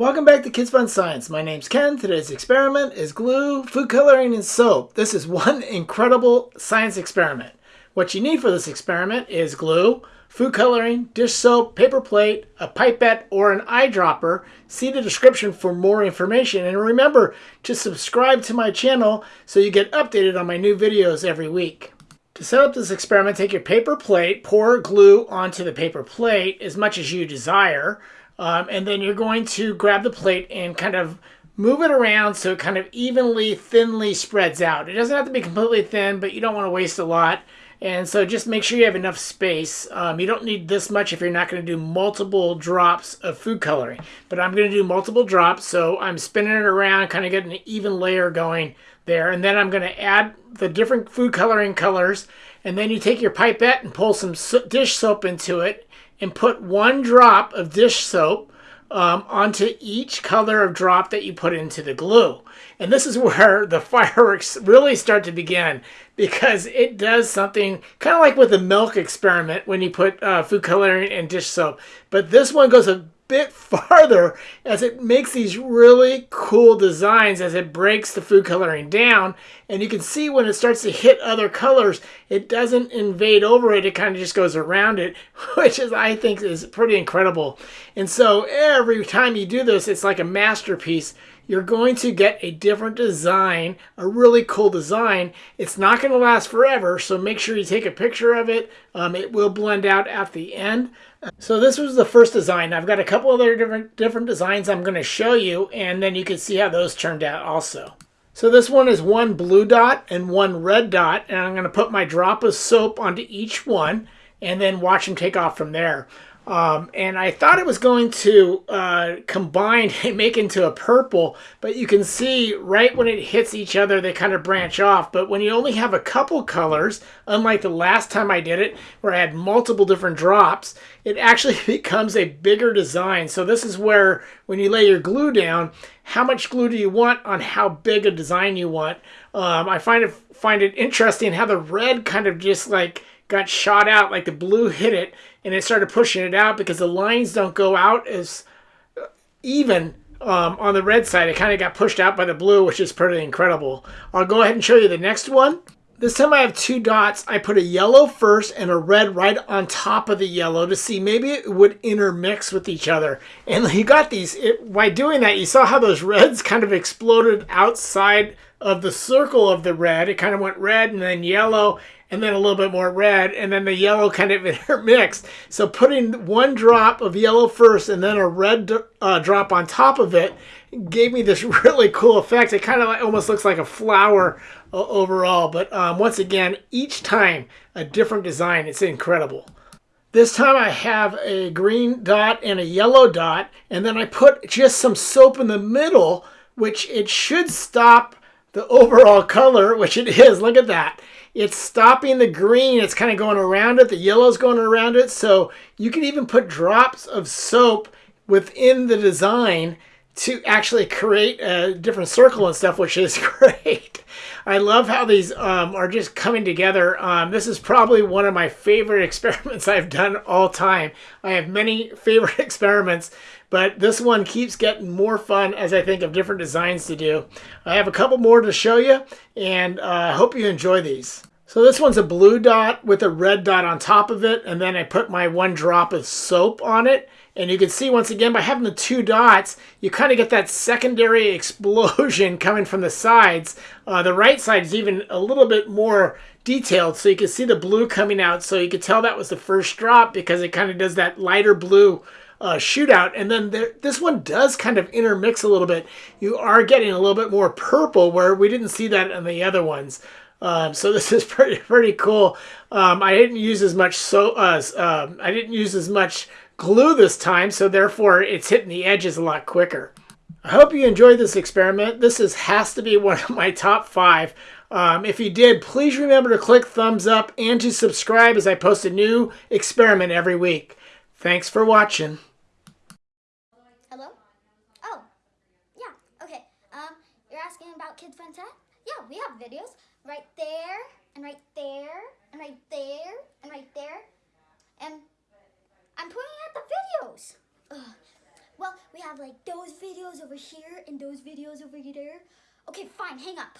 Welcome back to Kids Fun Science. My name's Ken. Today's experiment is glue, food coloring, and soap. This is one incredible science experiment. What you need for this experiment is glue, food coloring, dish soap, paper plate, a pipette, or an eyedropper. See the description for more information. And remember to subscribe to my channel so you get updated on my new videos every week. To set up this experiment, take your paper plate, pour glue onto the paper plate as much as you desire. Um, and then you're going to grab the plate and kind of move it around so it kind of evenly, thinly spreads out. It doesn't have to be completely thin, but you don't want to waste a lot. And so just make sure you have enough space. Um, you don't need this much if you're not going to do multiple drops of food coloring. But I'm going to do multiple drops, so I'm spinning it around, kind of getting an even layer going there. And then I'm going to add the different food coloring colors. And then you take your pipette and pull some dish soap into it and put one drop of dish soap um, onto each color of drop that you put into the glue. And this is where the fireworks really start to begin because it does something kind of like with the milk experiment when you put uh, food coloring and dish soap. But this one goes a bit farther as it makes these really cool designs as it breaks the food coloring down. And you can see when it starts to hit other colors, it doesn't invade over it. It kind of just goes around it, which is, I think, is pretty incredible. And so every time you do this, it's like a masterpiece you're going to get a different design, a really cool design. It's not going to last forever, so make sure you take a picture of it. Um, it will blend out at the end. So this was the first design. I've got a couple other different, different designs I'm going to show you, and then you can see how those turned out also. So this one is one blue dot and one red dot, and I'm going to put my drop of soap onto each one, and then watch them take off from there. Um, and I thought it was going to uh, combine and make into a purple, but you can see right when it hits each other, they kind of branch off. But when you only have a couple colors, unlike the last time I did it, where I had multiple different drops, it actually becomes a bigger design. So this is where, when you lay your glue down, how much glue do you want on how big a design you want. Um, I find it, find it interesting how the red kind of just like got shot out, like the blue hit it, and it started pushing it out because the lines don't go out as even um, on the red side. It kind of got pushed out by the blue, which is pretty incredible. I'll go ahead and show you the next one. This time I have two dots. I put a yellow first and a red right on top of the yellow to see maybe it would intermix with each other. And you got these, it, by doing that, you saw how those reds kind of exploded outside of the circle of the red. It kind of went red and then yellow and then a little bit more red, and then the yellow kind of intermixed. So putting one drop of yellow first and then a red uh, drop on top of it gave me this really cool effect. It kind of like, almost looks like a flower uh, overall, but um, once again, each time a different design. It's incredible. This time I have a green dot and a yellow dot, and then I put just some soap in the middle, which it should stop the overall color, which it is. Look at that it's stopping the green. It's kind of going around it. The yellow's going around it. So you can even put drops of soap within the design to actually create a different circle and stuff, which is great. I love how these um, are just coming together. Um, this is probably one of my favorite experiments I've done all time. I have many favorite experiments, but this one keeps getting more fun as I think of different designs to do. I have a couple more to show you, and uh, I uh, hope you enjoy these. So this one's a blue dot with a red dot on top of it, and then I put my one drop of soap on it. And you can see once again, by having the two dots, you kind of get that secondary explosion coming from the sides. Uh, the right side is even a little bit more detailed, so you can see the blue coming out. So you could tell that was the first drop because it kind of does that lighter blue uh, shootout. And then there, this one does kind of intermix a little bit. You are getting a little bit more purple where we didn't see that in the other ones. Um, so this is pretty pretty cool. Um, I didn't use as much so uh, um, I didn't use as much glue this time, so therefore it's hitting the edges a lot quicker. I hope you enjoyed this experiment. This is has to be one of my top five. Um, if you did, please remember to click thumbs up and to subscribe as I post a new experiment every week. Thanks for watching. Hello? Oh, yeah, okay. Um, you're asking about Kids Fun Set? Yeah, we have videos right there, and right there, and right there, and right there. And I'm pointing at the videos. Ugh. Well, we have like those videos over here and those videos over there. Okay, fine, hang up.